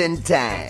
Closing time.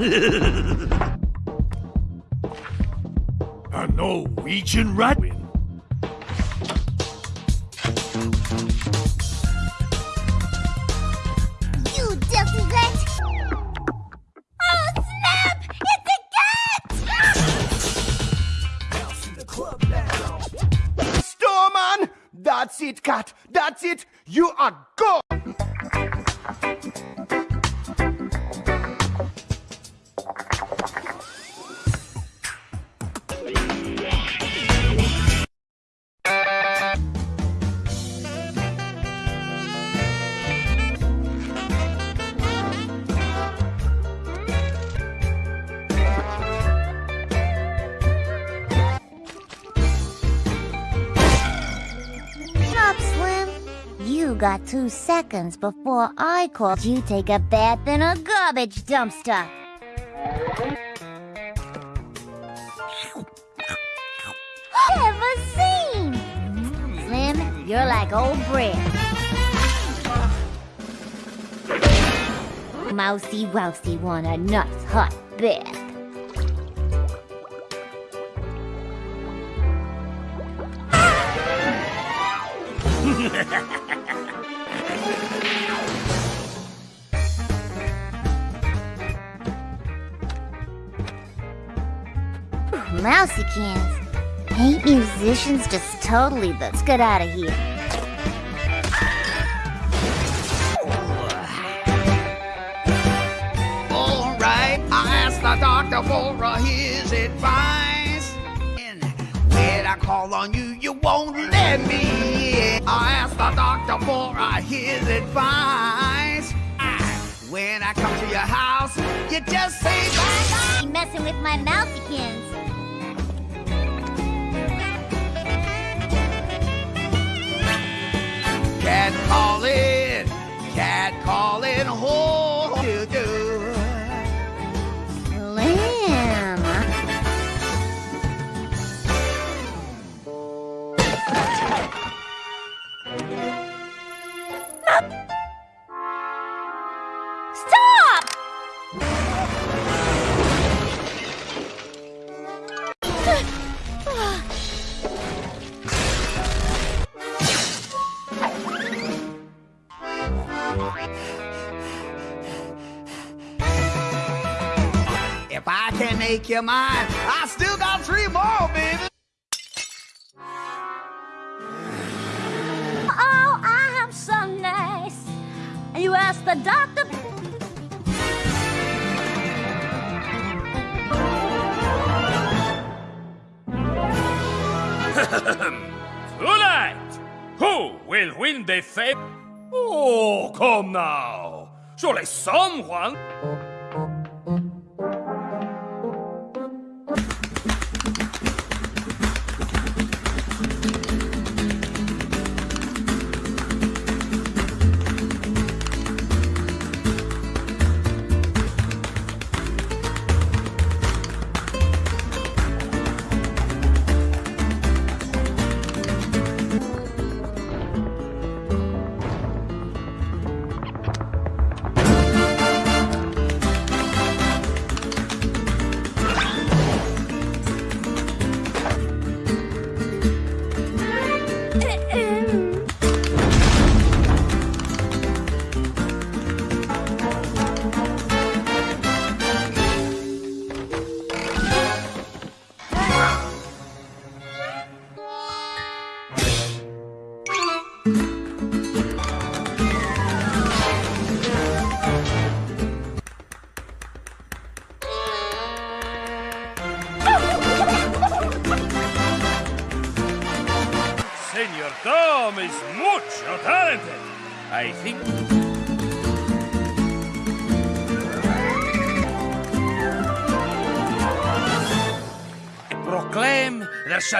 A Norwegian rat two seconds before I called you take a bath in a garbage dumpster. Ever seen? Slim, you're like old bread. Mousy Wousy want a nice hot bath. Mousy cans. Ain't musicians just totally Let's get out of here. All right, I asked the doctor for uh, his advice. And when I call on you, you won't let me in. I asked the doctor for uh, his advice. When I come to your house, you just say bye You messing with my Mouthykins. Cat calling, cat calling home. Do, do. Slim. Can make you mine, I still got three more, baby. Oh, I am so nice. You asked the doctor. Tonight, who will win the fame? Oh, come now. Surely someone.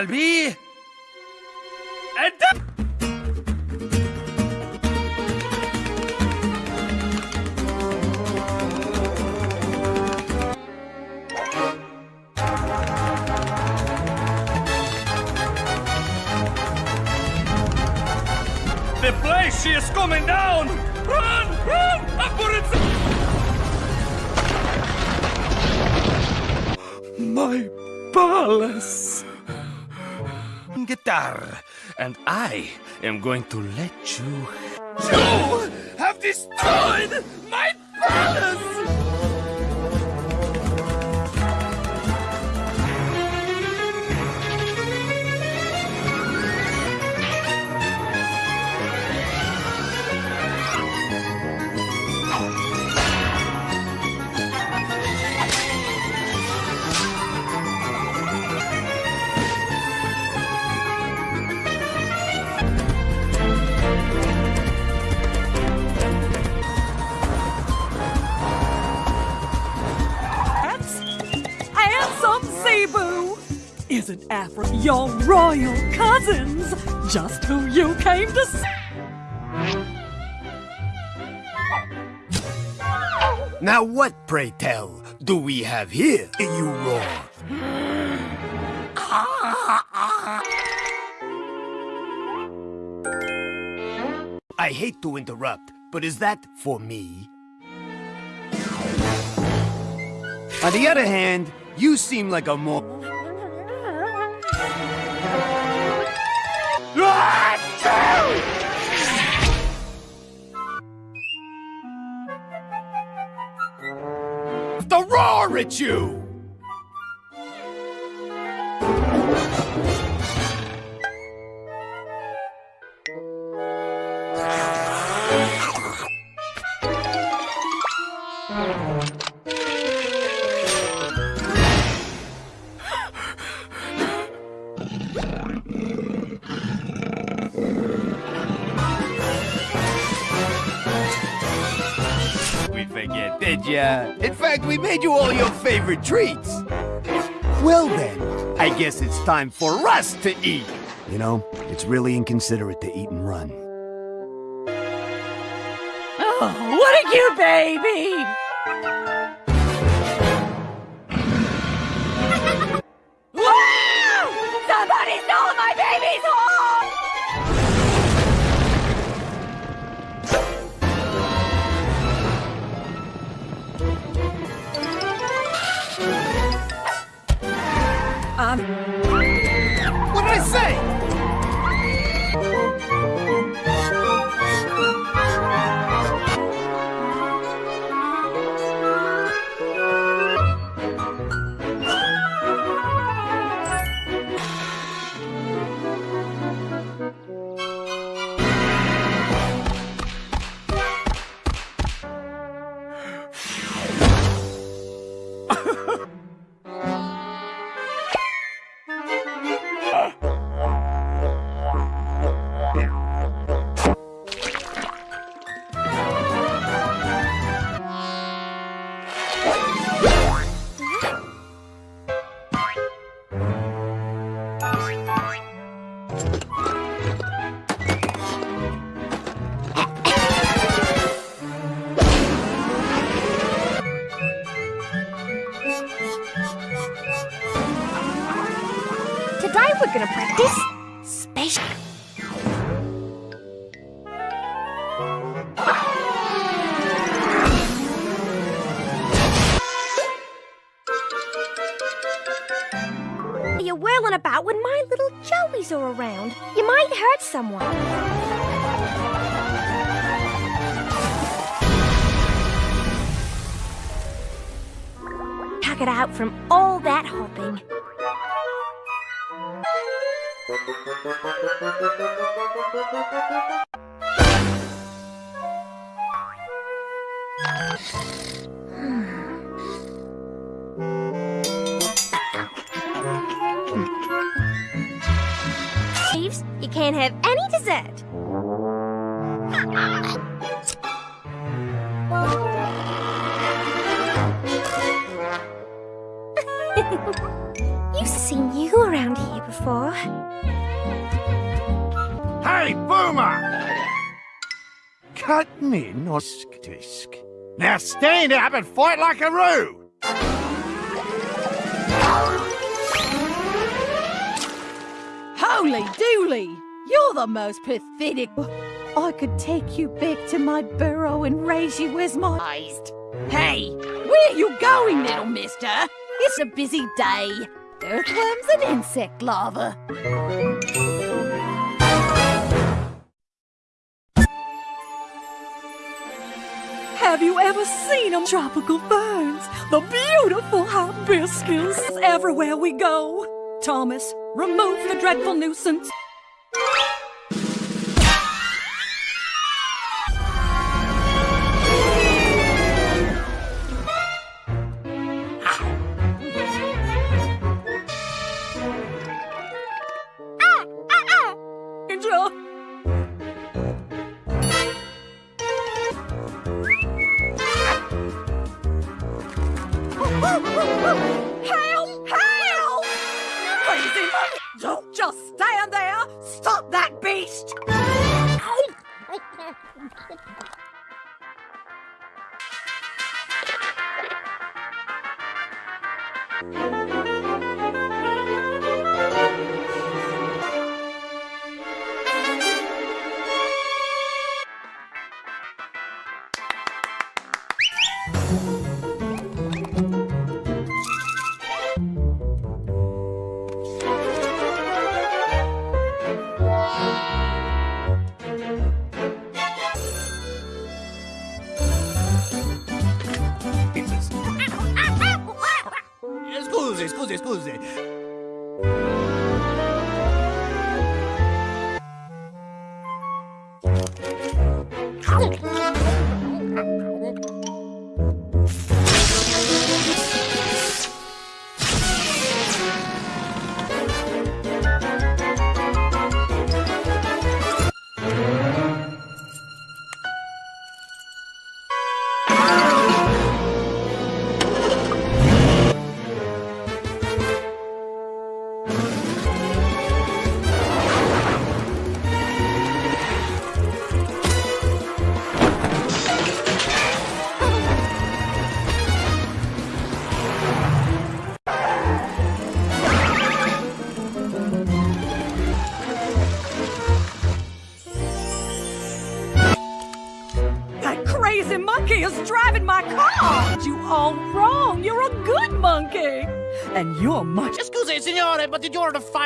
Calví. Am going to let Afro your royal cousins? Just who you came to see. Now what, pray tell, do we have here, you roar? I hate to interrupt, but is that for me? On the other hand, you seem like a more... at you! We forget, did ya? In fact, we made you all your favorite treats. Well then, I guess it's time for us to eat. You know, it's really inconsiderate to eat and run. Oh, what a cute baby! Can't have any dessert. You've seen you around here before. Hey, Boomer! Cut me, nosk tisk. Now stand up and fight like a roo! holy dooly! You're the most pathetic. I could take you back to my burrow and raise you as my. Hey, where you going, little mister? It's a busy day. Earthworms and insect larvae. Have you ever seen them tropical ferns? The beautiful hibiscus everywhere we go. Thomas, remove the dreadful nuisance.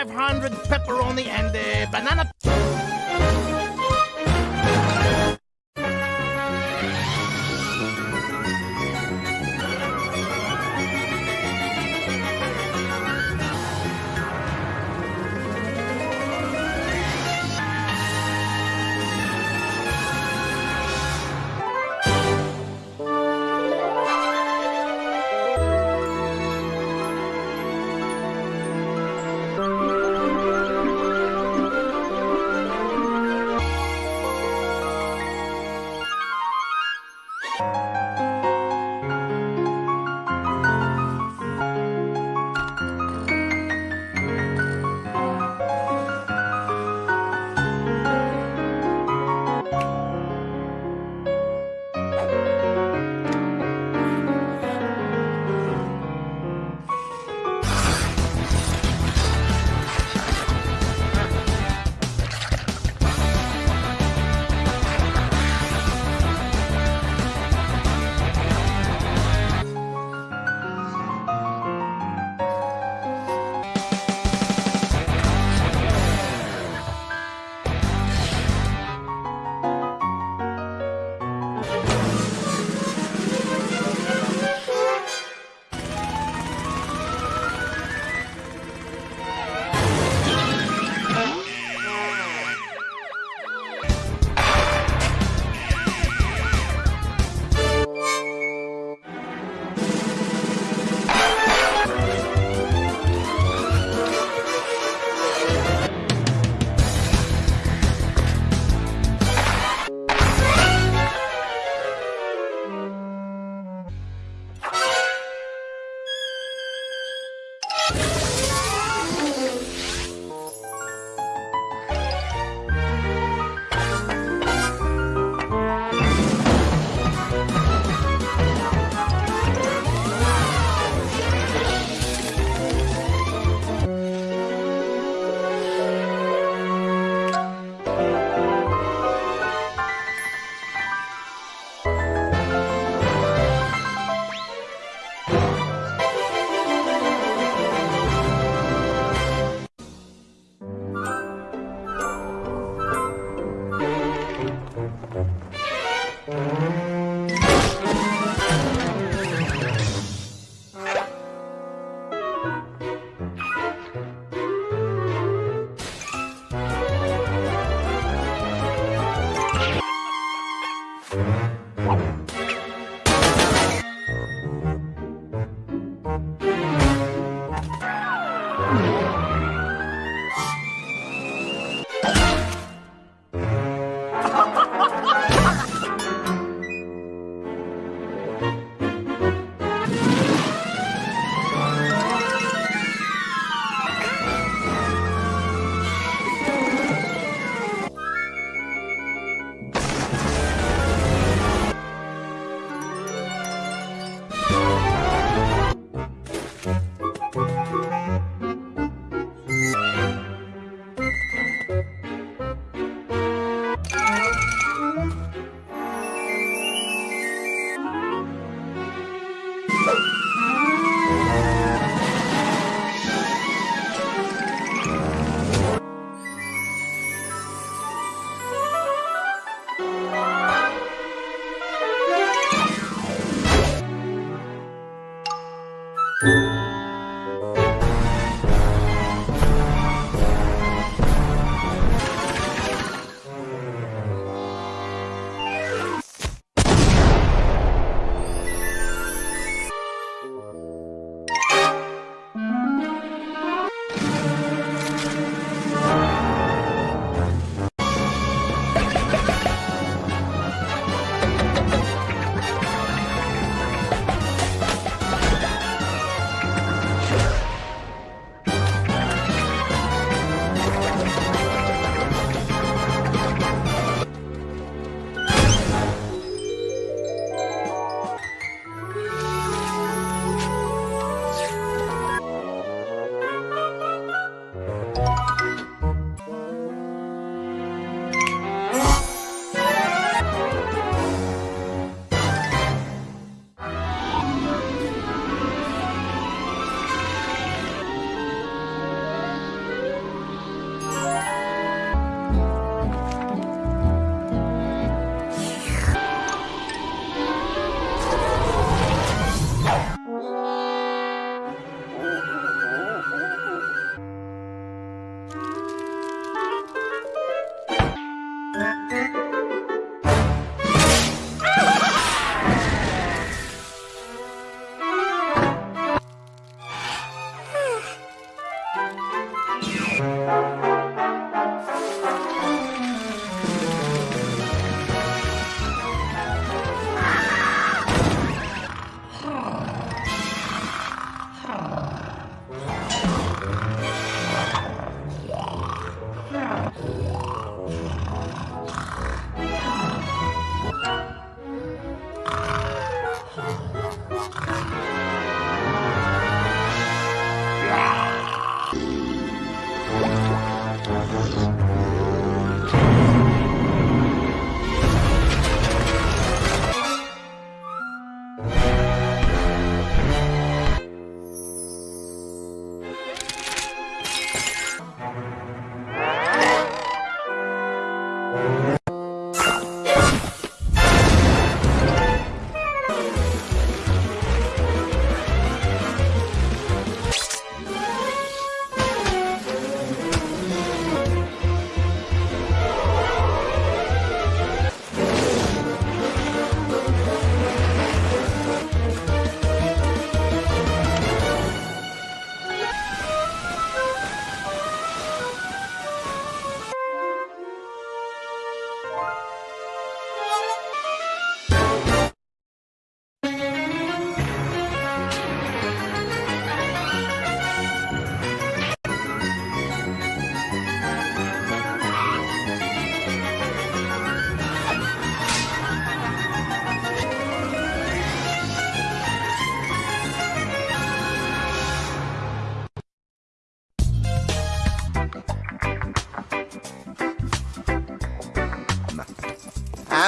500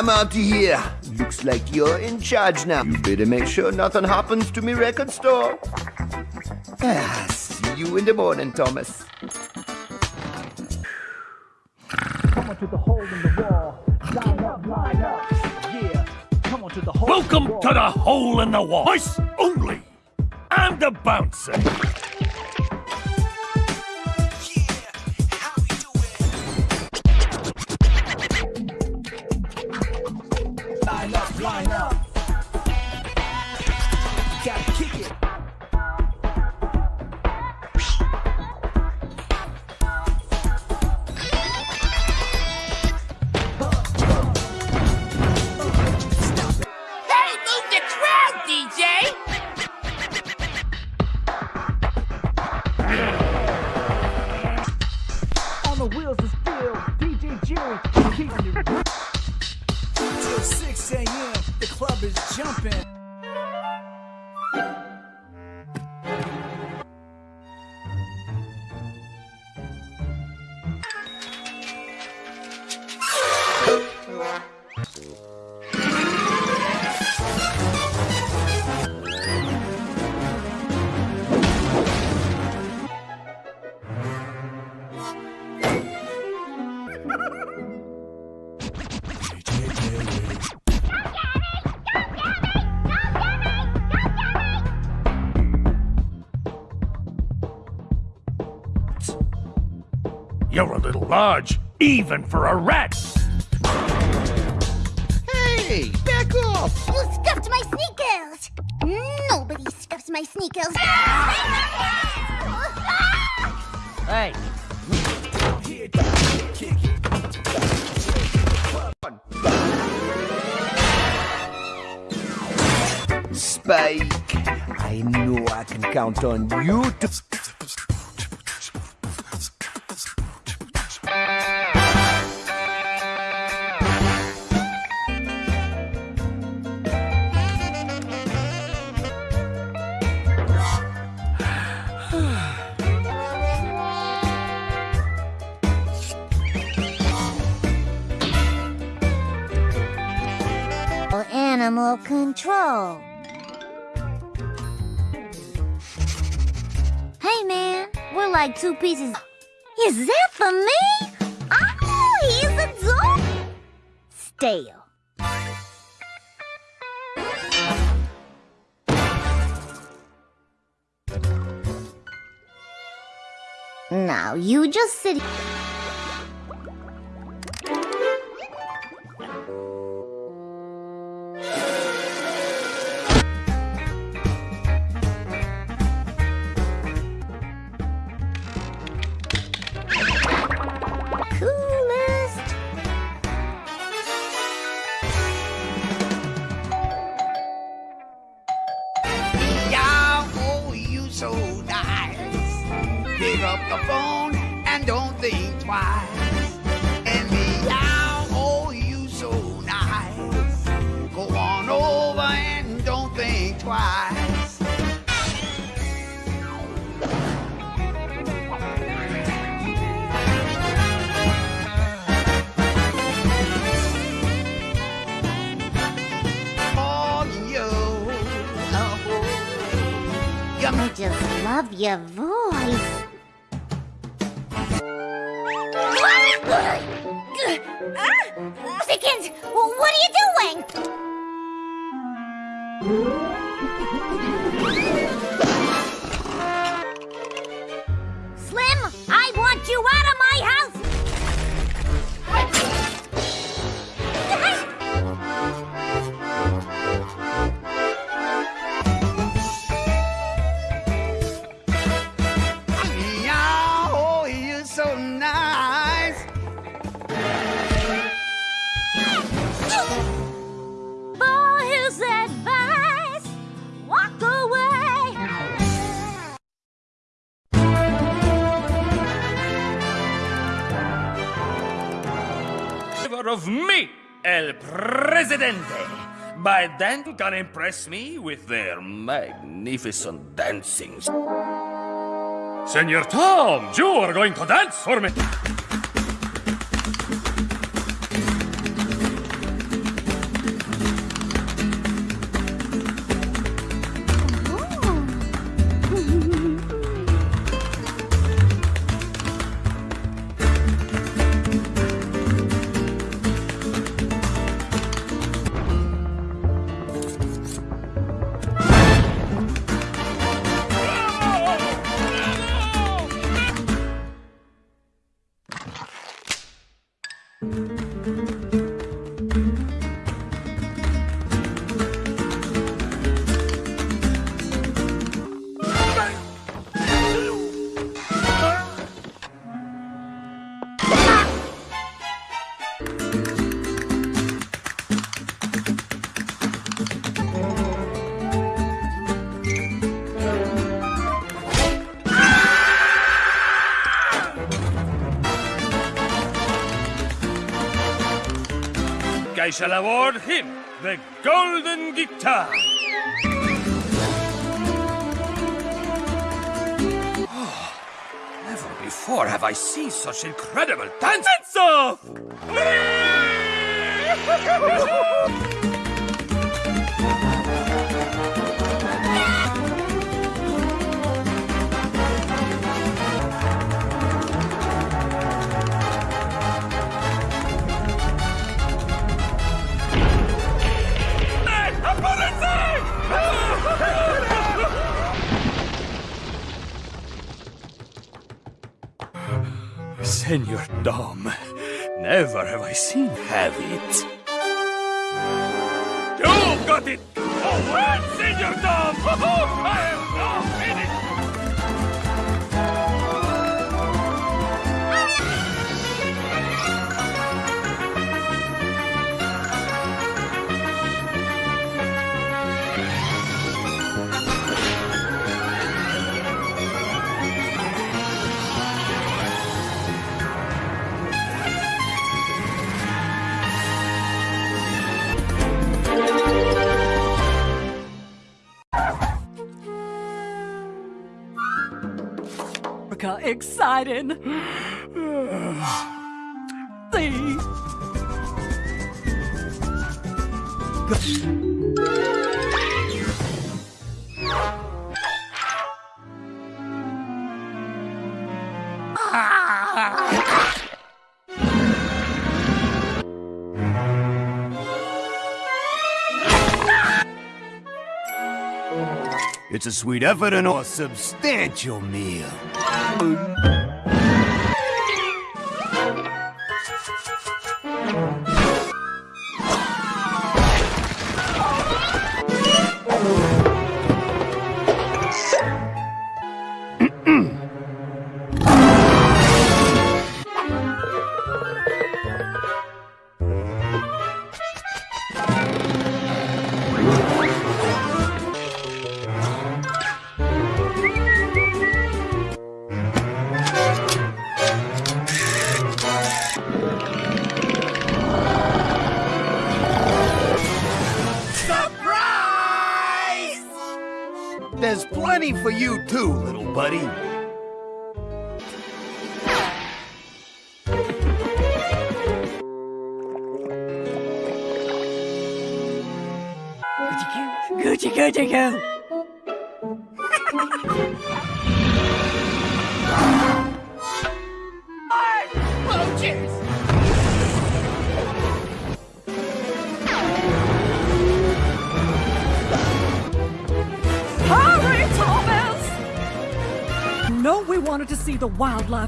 I'm out of here. Looks like you're in charge now. You better make sure nothing happens to me record store. Ah, see you in the morning, Thomas. Come on to the hole in the wall. Line up, line the hole. Welcome to the hole in the wall. Voice only. I'm the bouncer. You're a little large, even for a rat. Hey, back off! You scuffed my sneakers! Nobody scuffs my sneakers! Hey, Here. Spike, I know I can count on you to. Like two pieces. Is that for me? Oh, he's. Stale. Now you just sit. Love your voice. Then, you can impress me with their magnificent dancing. Senor Tom, you are going to dance for me. I shall award him the Golden Guitar. Never before have I seen such incredible dance Senor Dom, never have I seen have it. You've got it! Oh, well, Senor Dom! I am exciting. See? It's a sweet effort and a substantial meal. 嗯。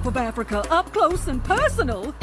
Of Africa up close and personal.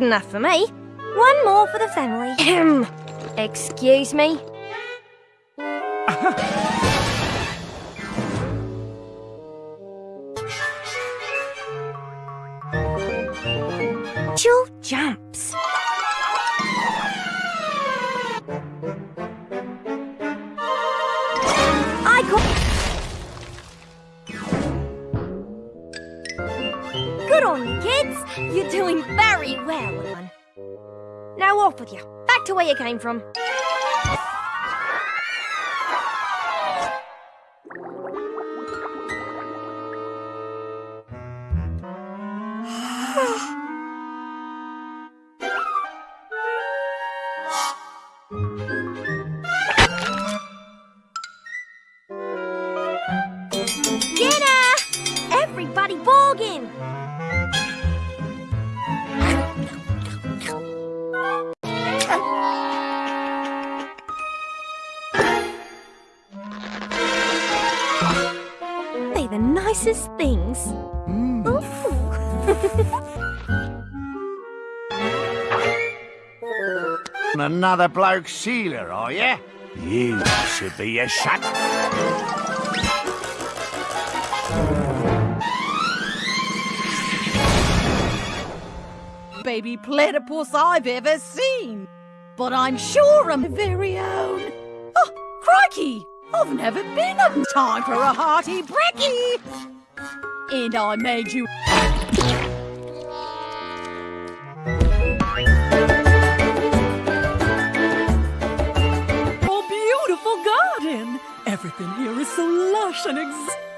Good enough for me. One more for the family. Excuse me. Another bloke sealer, are you? You should be a shut. Baby platypus I've ever seen. But I'm sure I'm very own. Oh, crikey! I've never been on time for a hearty brekkie. And I made you. Everything here is so lush and ex.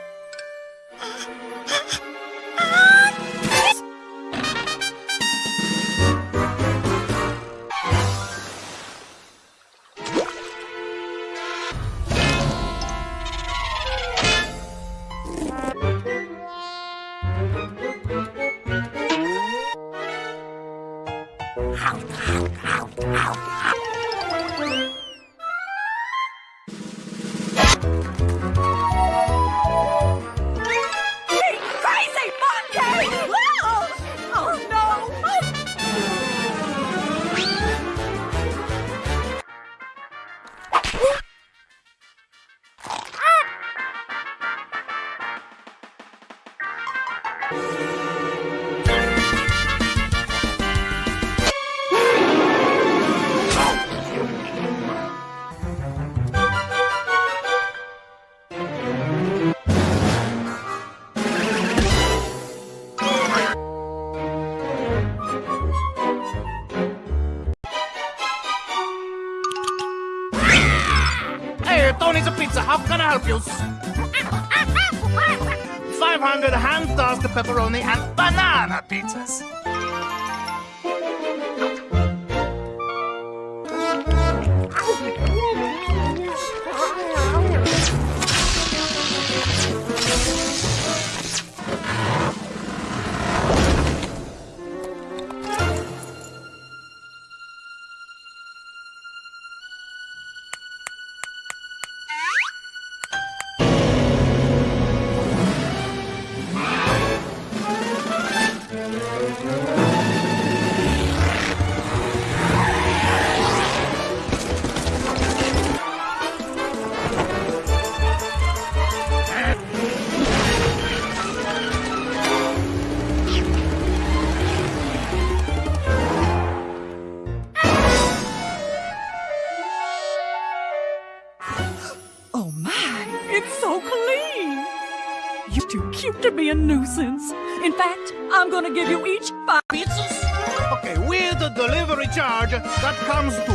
Pepperoni and gonna give you each five Pizzas? Okay, with the delivery charge, that comes to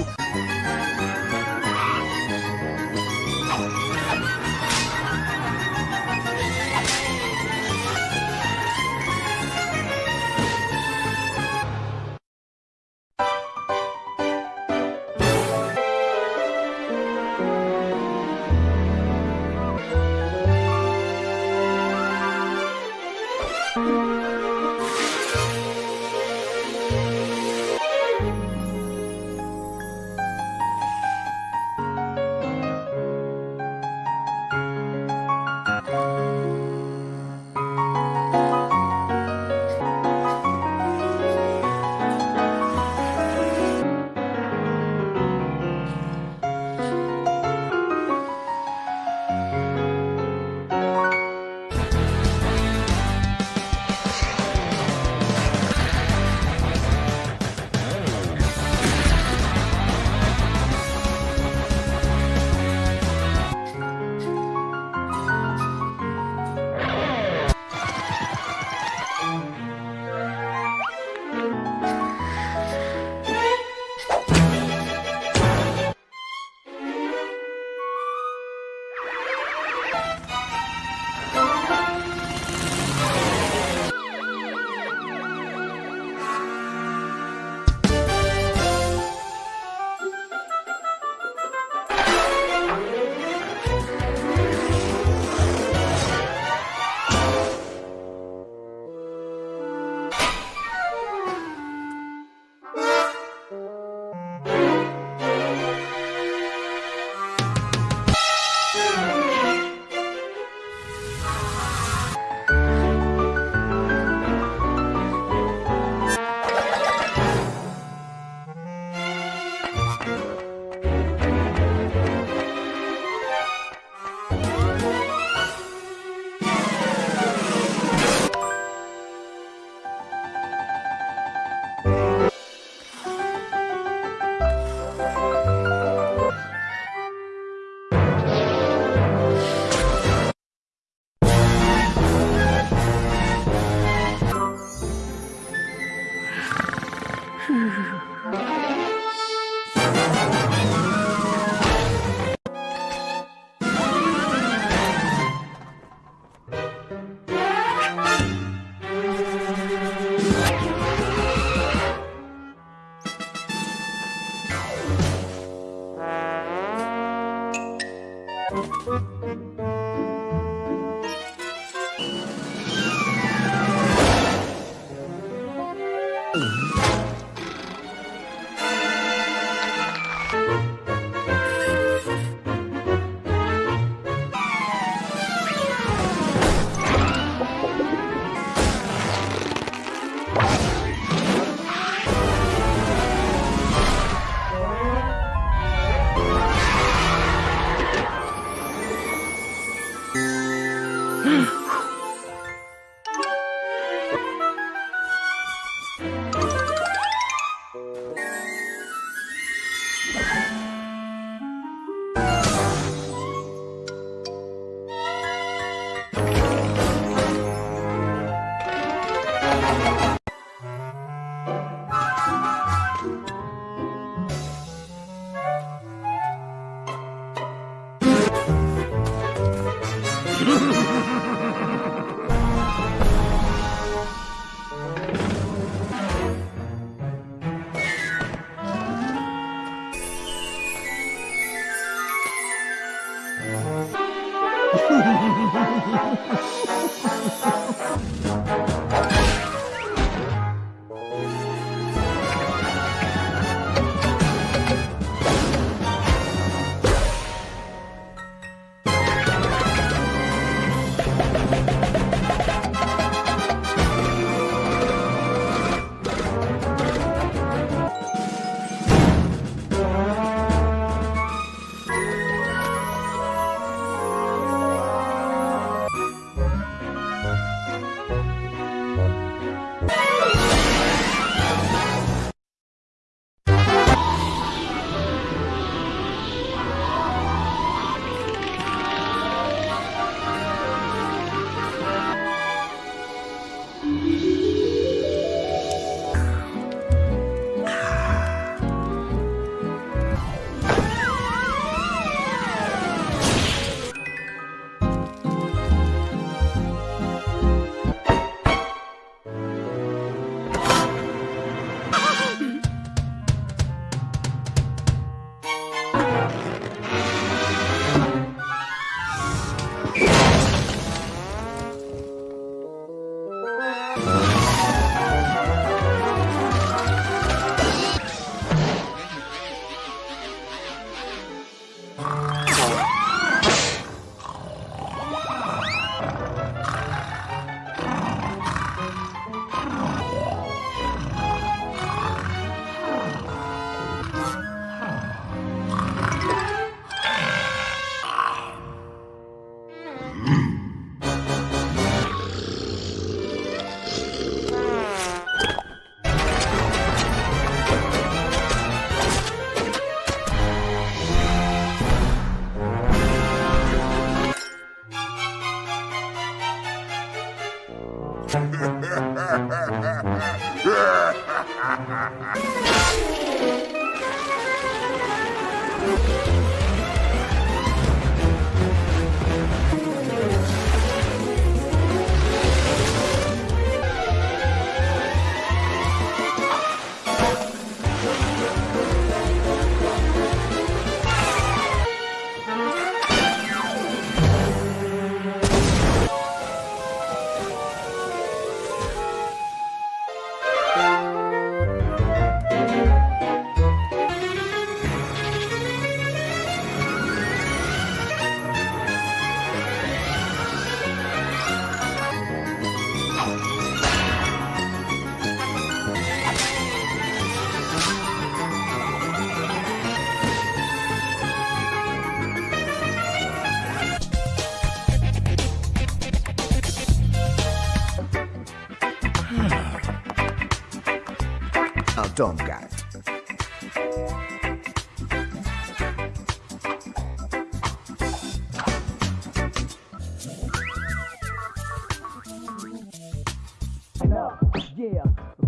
Yeah,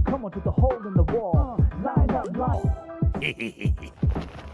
come on to the hole in the wall. Line up, line.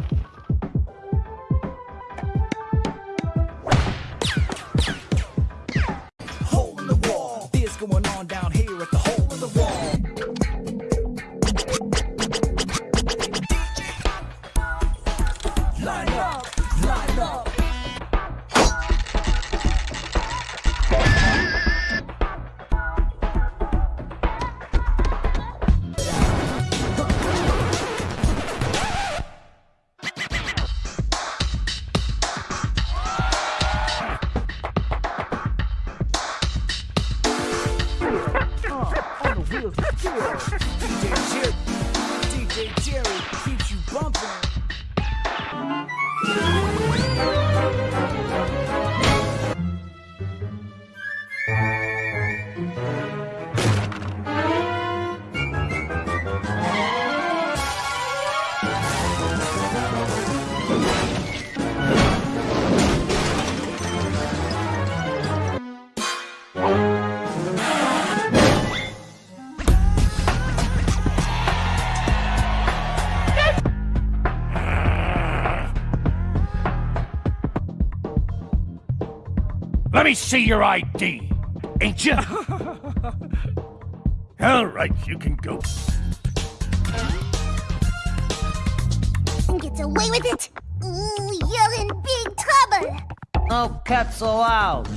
Let me see your ID. Ain't you? All right, you can go. Gets away with it? Ooh, you're in big trouble! Oh, no cats allowed.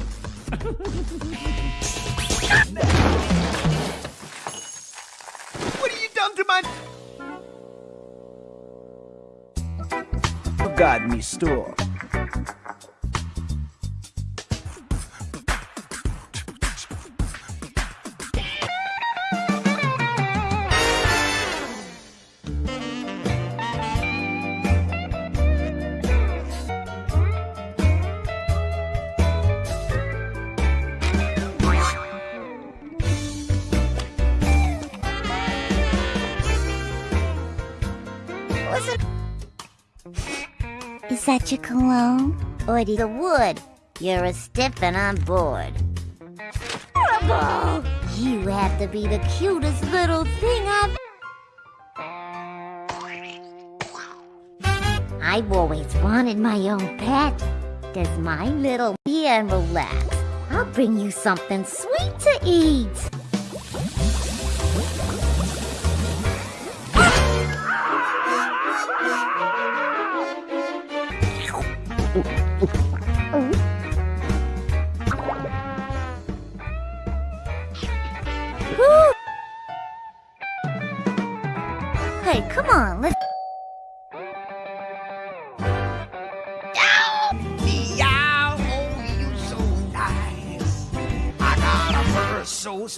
What have you done to my... Got me store. That your cologne? Or the wood? You're a stiff and I'm bored. You have to be the cutest little thing I've... I've always wanted my own pet. Does my little here relax. I'll bring you something sweet to eat.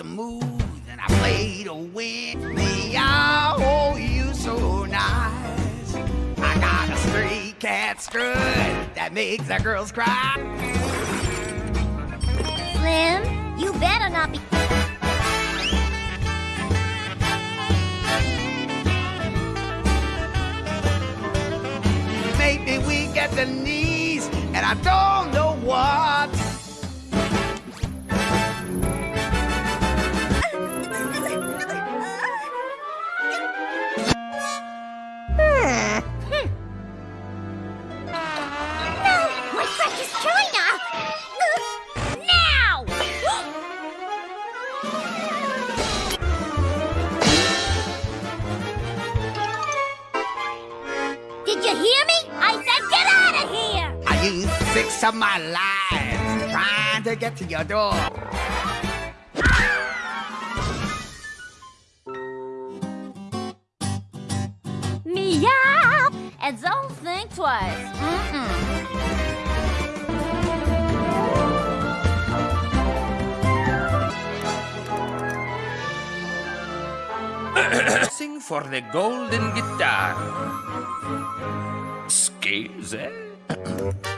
Smooth, and I play to win. Meow, oh, you so nice. I got a stray cat strut that makes the girls cry. Slim, you better not be... Make me weak at the knees, and I don't know what. You hear me? I said get out of here! I used six of my lives trying to get to your door. Meow! And don't think twice. Mm-mm. Sing for the golden guitar. Scales,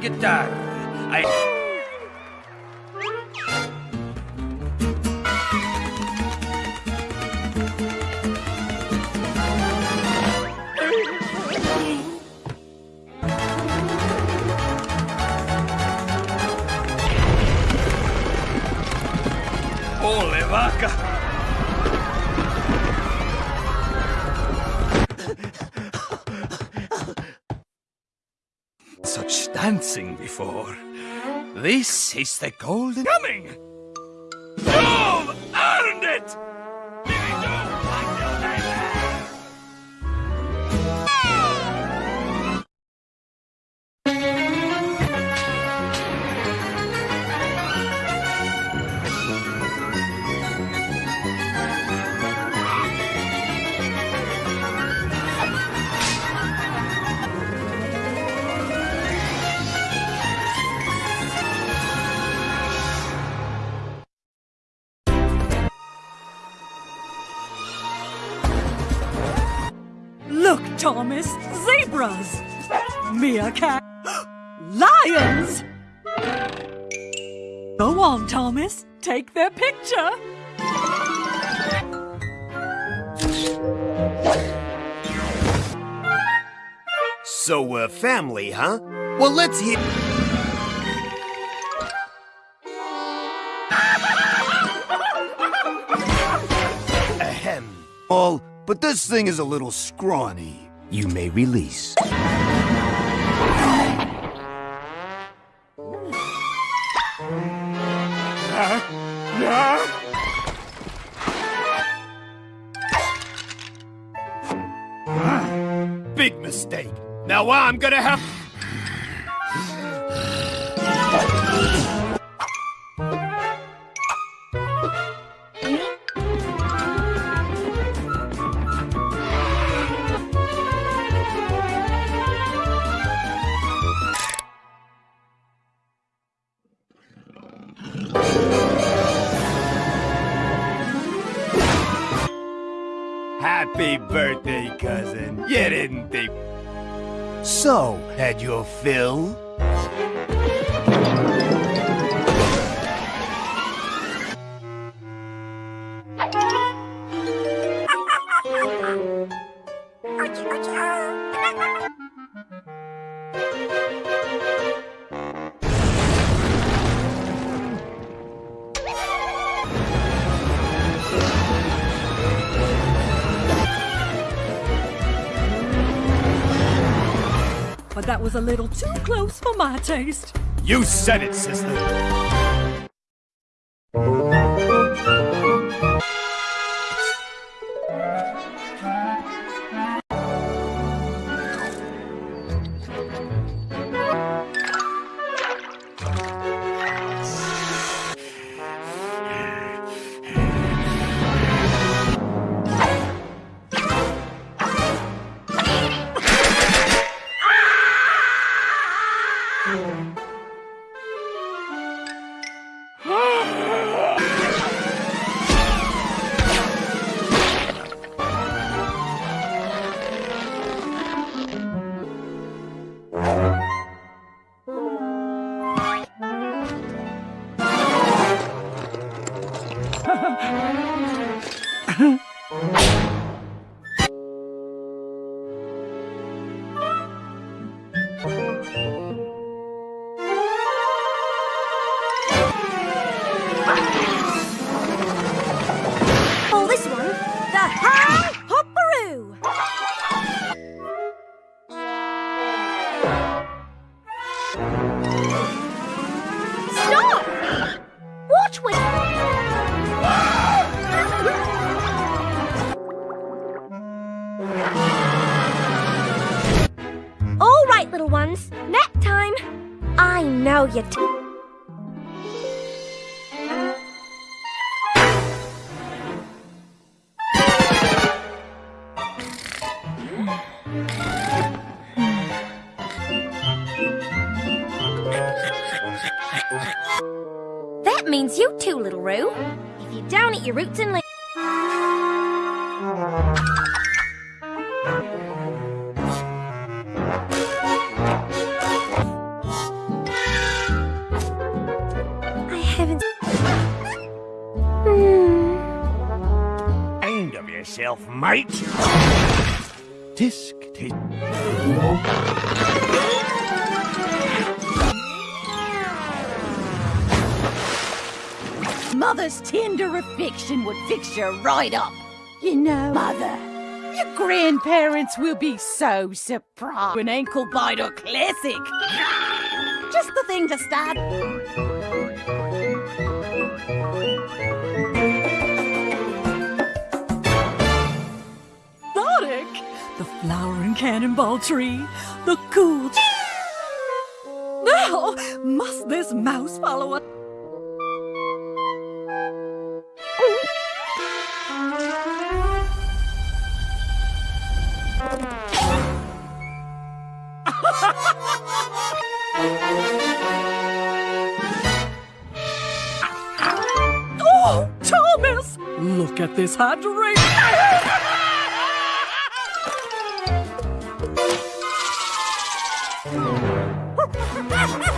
the golden Is the golden coming. You've earned it! Meerkat, lions. Go on, Thomas, take their picture. So we're family, huh? Well, let's hear. Ahem. All, but this thing is a little scrawny. You may release. Now I'm gonna have. Happy birthday, cousin. You didn't think. So, had your fill? A little too close for my taste. You said it, sister. The Might. Tisk, tisk. Mother's tender affection would fix you right up. You know, Mother, your grandparents will be so surprised. An ankle biter classic. Just the thing to start. cannonball tree, the cool... Now, must this mouse follow oh! us? oh, Thomas! Look at this hydration! Ha ha!